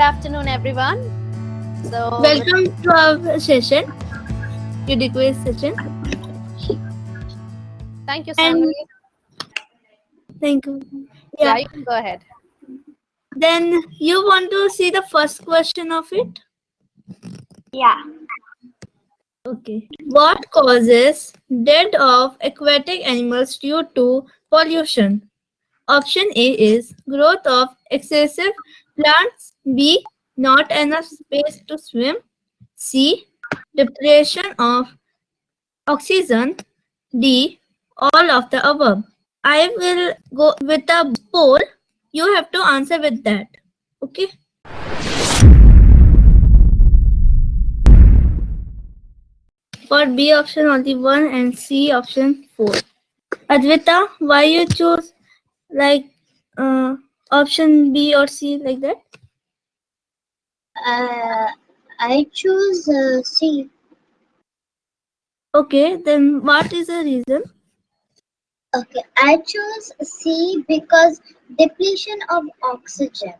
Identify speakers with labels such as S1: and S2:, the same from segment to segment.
S1: good afternoon, everyone. So,
S2: Welcome to our session, Ubiquitous session.
S1: thank you,
S2: And- Thank you.
S1: Yeah.
S2: Yeah.
S1: you can go ahead.
S2: Then you want to see the first question of it?
S3: Yeah.
S2: Okay. What causes death of aquatic animals due to pollution? Option A is growth of excessive plants. B. Not enough space to swim. C. Depression of oxygen. D. All of the above. I will go with a poll. You have to answer with that. Okay. For B option only one and C option four. Advita, why you choose like uh, option B or C like that?
S3: Uh, I choose uh, C.
S2: Okay, then what is the reason?
S3: Okay, I choose C because depletion of oxygen.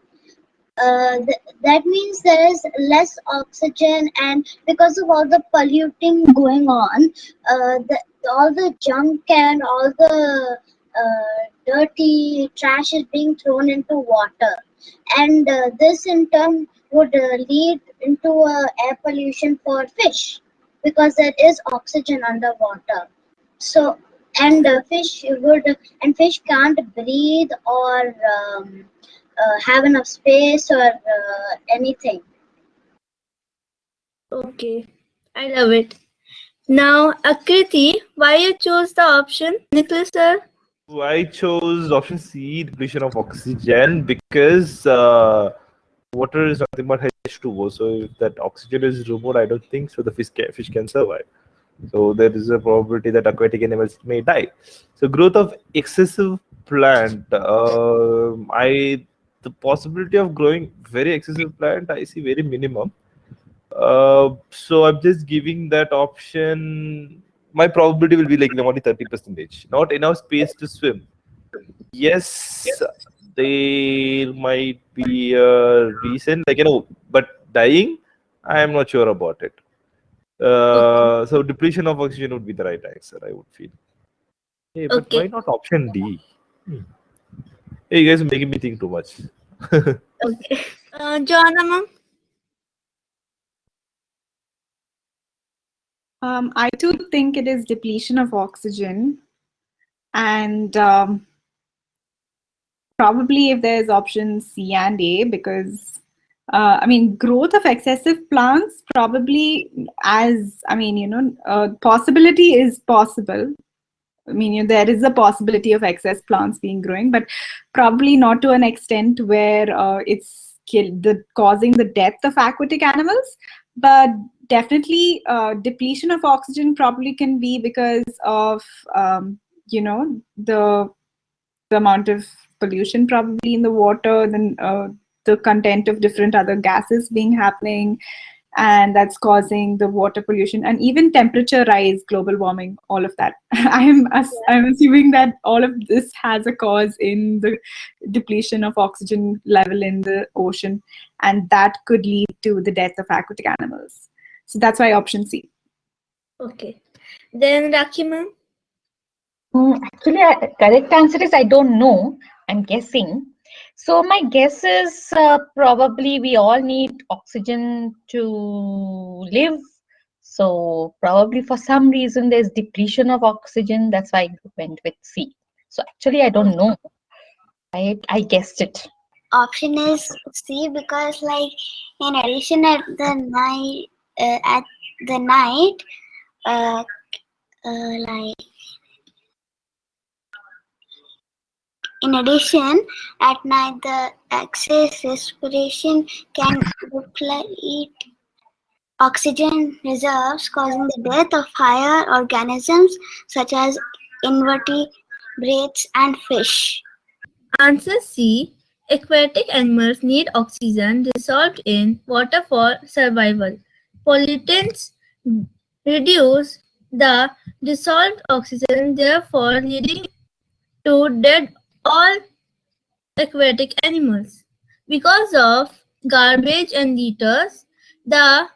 S3: Uh, th- that means there is less oxygen, and because of all the polluting going on, uh, the, all the junk and all the dirty trash is being thrown into water, and uh, this in turn would uh, lead into uh, air pollution for fish because there is oxygen underwater. So and uh, fish would and fish can't breathe or um, uh, have enough space or uh, anything
S2: Okay, I love it. Now, Akriti, why you chose the option? Nicholas sir?
S4: I chose option C, depletion of oxygen, because uh, water is nothing but H2O. So if that oxygen is removed, I don't think so. The fish can, fish can survive. So there is a probability that aquatic animals may die. So growth of excessive plant, uh, I the possibility of growing very excessive plant, I see very minimum. Uh, so I'm just giving that option. My probability will be like only 30 percentage. Not enough space to swim. Yes, there might be a reason, like you know, but dying, I am not sure about it. Uh, so depletion of oxygen would be the right answer, I would feel. Hey, but
S2: Okay.
S4: why not option D? Hmm. Hey, you guys are making me think too much.
S2: Okay. Uh, Joanna ma'am?
S5: Um, I do think it is depletion of oxygen. And um, probably if there's option C and A, because uh, I mean, growth of excessive plants probably as, I mean, you know, uh, possibility is possible. I mean, you know, there is a possibility of excess plants being growing, but probably not to an extent where uh, it's kill the causing the death of aquatic animals. But definitely, uh, depletion of oxygen probably can be because of um, you know the the amount of pollution probably in the water, then uh, the content of different other gases being happening, and that's causing the water pollution and even temperature rise, global warming, all of that. I am ass- I'm assuming that all of this has a cause in the depletion of oxygen level in the ocean, and that could lead to the death of aquatic animals. So that's why option C.
S2: Okay. Then Rakhi ma'am?
S6: Mm, actually, uh, correct answer is I don't know. I'm guessing. So my guess is uh, probably we all need oxygen to live. So probably for some reason there's depletion of oxygen. That's why I went with C. So actually I don't know. I I guessed it.
S3: option is c because like in addition at the night at the night uh, uh, like in addition at night the excess respiration can deplete oxygen reserves causing the death of higher organisms such as invertebrates and fish
S2: Answer C. Aquatic animals need oxygen dissolved in water for survival. Pollutants reduce the dissolved oxygen, therefore leading to dead all aquatic animals. Because of garbage and litters, the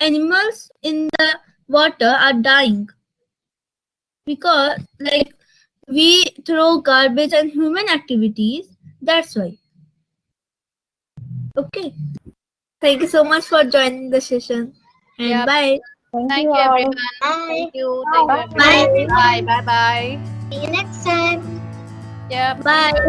S2: animals in the water are dying. Because, like, we throw garbage and human activities, that's why. Okay. Thank you so much for joining the session. And
S1: Yep.
S2: bye.
S1: Thank you, everyone.
S3: Bye.
S1: Thank you. Thank you,
S3: Bye.
S1: everyone. Bye. Bye. Bye.
S3: See you next time.
S1: Yeah.
S2: Bye.